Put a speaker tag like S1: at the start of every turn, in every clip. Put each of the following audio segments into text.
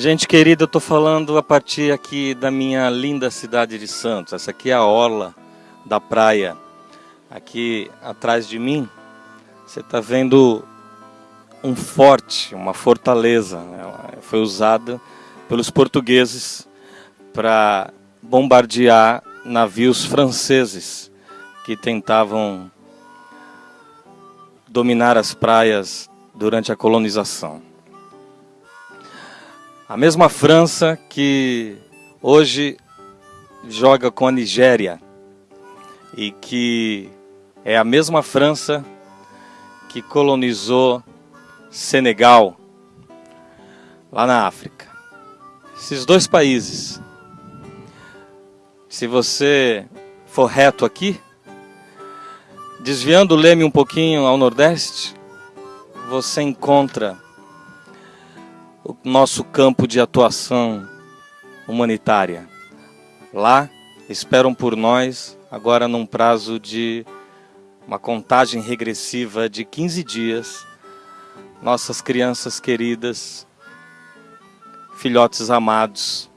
S1: Gente querida, eu estou falando a partir aqui da minha linda cidade de Santos. Essa aqui é a orla da praia. Aqui atrás de mim, você está vendo um forte, uma fortaleza. Ela foi usada pelos portugueses para bombardear navios franceses que tentavam dominar as praias durante a colonização. A mesma França que hoje joga com a Nigéria e que é a mesma França que colonizou Senegal, lá na África. Esses dois países, se você for reto aqui, desviando o leme um pouquinho ao nordeste, você encontra o nosso campo de atuação humanitária. Lá esperam por nós, agora num prazo de uma contagem regressiva de 15 dias, nossas crianças queridas, filhotes amados,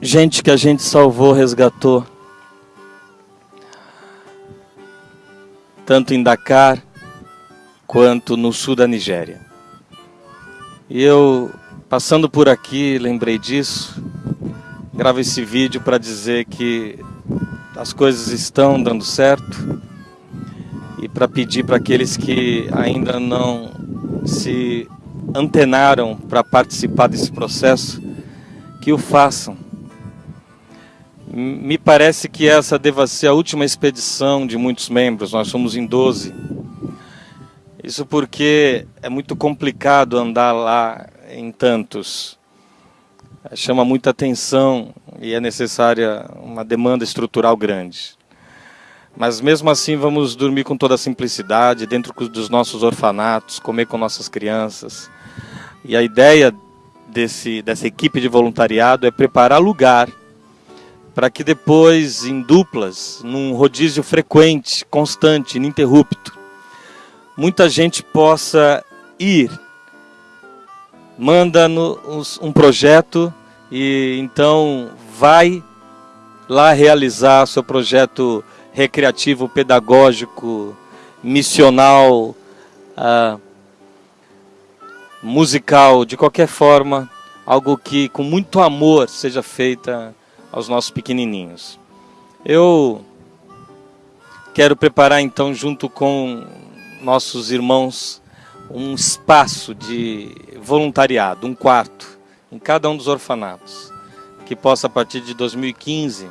S1: gente que a gente salvou, resgatou, tanto em Dakar quanto no sul da Nigéria. E eu, passando por aqui, lembrei disso, gravo esse vídeo para dizer que as coisas estão dando certo e para pedir para aqueles que ainda não se antenaram para participar desse processo, que o façam. Me parece que essa deva ser a última expedição de muitos membros, nós somos em 12. Isso porque é muito complicado andar lá em tantos. Chama muita atenção e é necessária uma demanda estrutural grande. Mas mesmo assim vamos dormir com toda a simplicidade, dentro dos nossos orfanatos, comer com nossas crianças. E a ideia desse, dessa equipe de voluntariado é preparar lugar para que depois, em duplas, num rodízio frequente, constante, ininterrupto, muita gente possa ir. Manda no, um projeto e então vai lá realizar seu projeto recreativo, pedagógico, missional, uh, musical, de qualquer forma, algo que com muito amor seja feita aos nossos pequenininhos. Eu quero preparar então junto com nossos irmãos um espaço de voluntariado, um quarto em cada um dos orfanatos, que possa a partir de 2015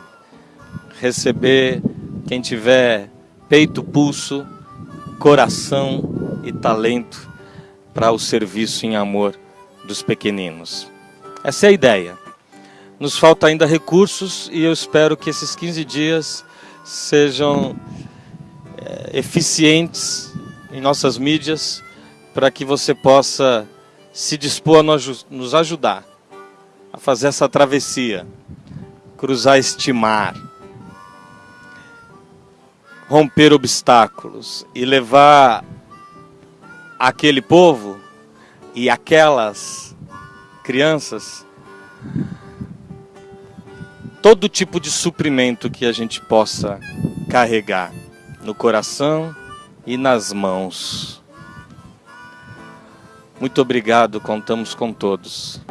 S1: receber quem tiver peito, pulso, coração e talento para o serviço em amor dos pequeninos. Essa é a ideia. Nos falta ainda recursos e eu espero que esses 15 dias sejam é, eficientes em nossas mídias para que você possa se dispor a nos ajudar a fazer essa travessia, cruzar este mar romper obstáculos e levar aquele povo e aquelas crianças todo tipo de suprimento que a gente possa carregar no coração e nas mãos. Muito obrigado, contamos com todos.